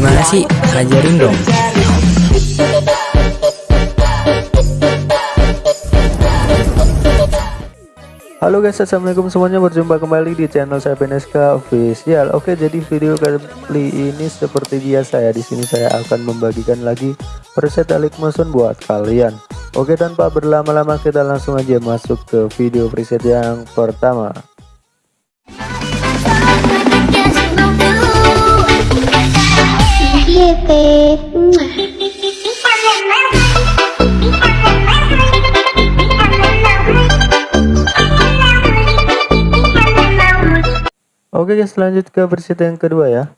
Gimana sih? Ajarin dong. Halo guys assalamualaikum semuanya. Berjumpa kembali di channel saya PNSK official. Oke jadi video kali ini seperti biasa ya. Di sini saya akan membagikan lagi preset Alik Motion buat kalian. Oke tanpa berlama-lama kita langsung aja masuk ke video preset yang pertama Oke guys lanjut ke versi yang kedua ya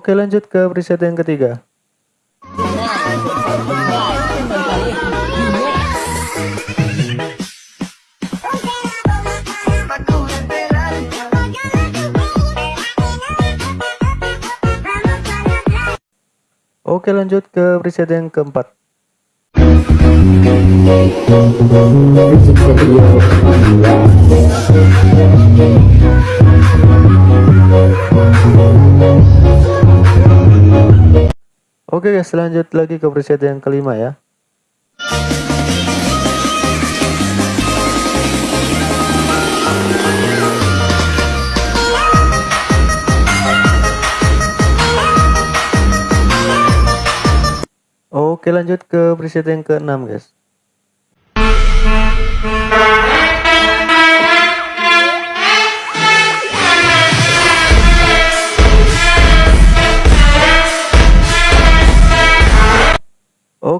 Oke lanjut ke preset yang ketiga. Oke lanjut ke preset yang keempat. Oke guys lanjut lagi ke preset yang kelima ya. Oke lanjut ke preset yang ke-6 guys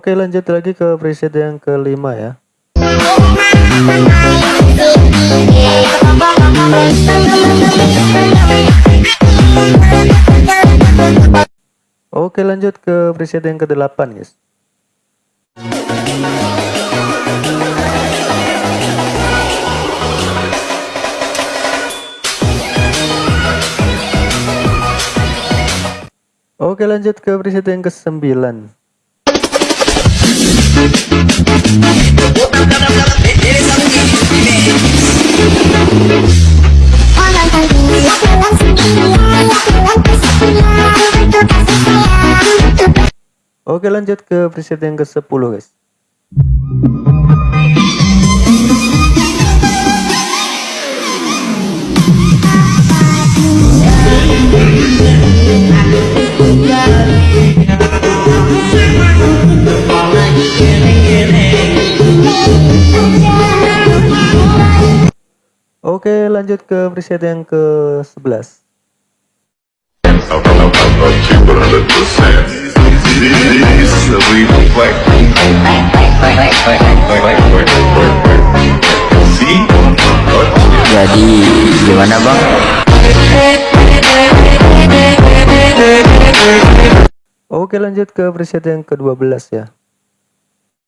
Oke lanjut lagi ke preset yang kelima ya. Oke lanjut ke preset yang ke-8 guys. Oke lanjut ke preset yang ke-9 Oke lanjut ke preset yang ke-10 guys Oke lanjut ke preset yang ke-11 Jadi gimana bang? Oke lanjut ke preset yang ke-12 ya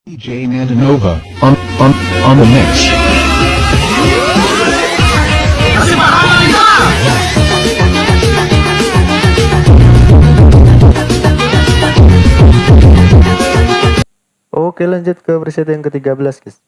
DJ Nandanova on on on the mix. Oke lanjut ke preset yang ke-13 guys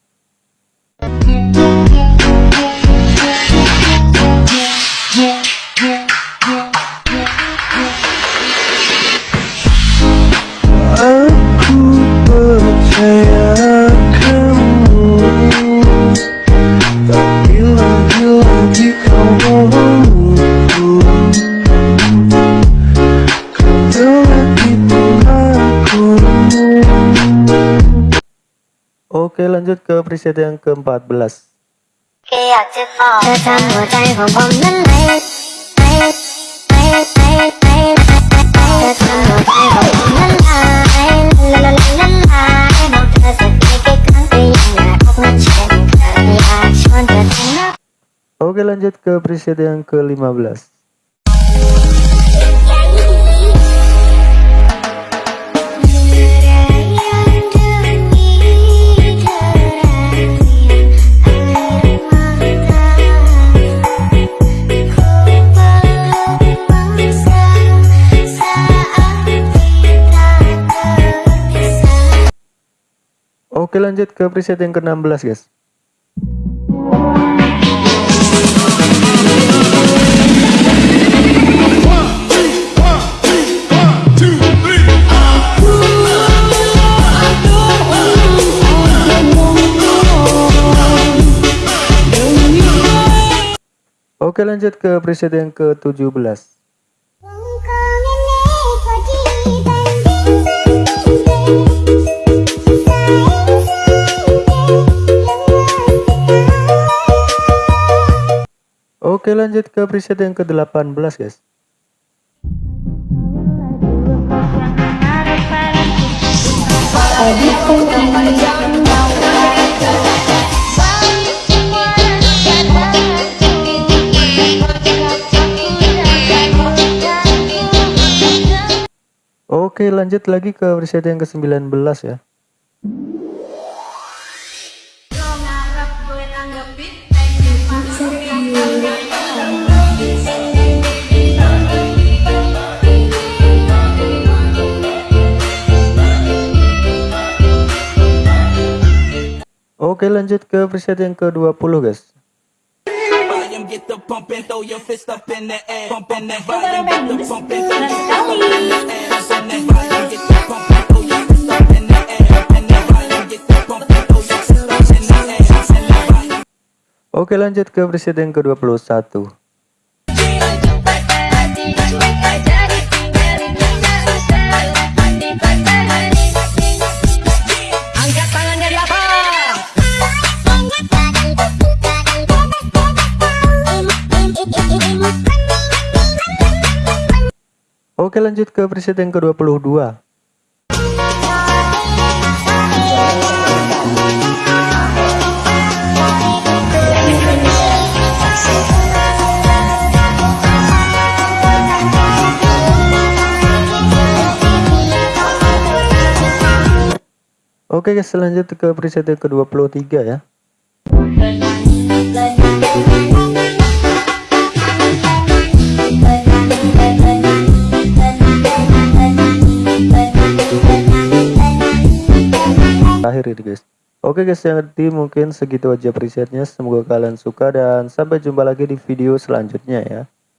Oke lanjut ke preset yang ke-14 Oke lanjut ke preset yang ke-15 Oke lanjut ke preset yang ke-16 guys. Oke lanjut ke preset yang ke-17 Oke lanjut ke preset yang ke-18 guys. Oke lanjut lagi ke preset yang ke-19 ya Oke lanjut ke preset yang ke-20 guys. Oke lanjut ke preset yang ke-21 Oke lanjut ke preset yang ke-22 Oke guys selanjut ke preset yang ke-23 ya Ini guys. Oke guys jadi mungkin segitu aja presetnya. Semoga kalian suka dan sampai jumpa lagi di video selanjutnya ya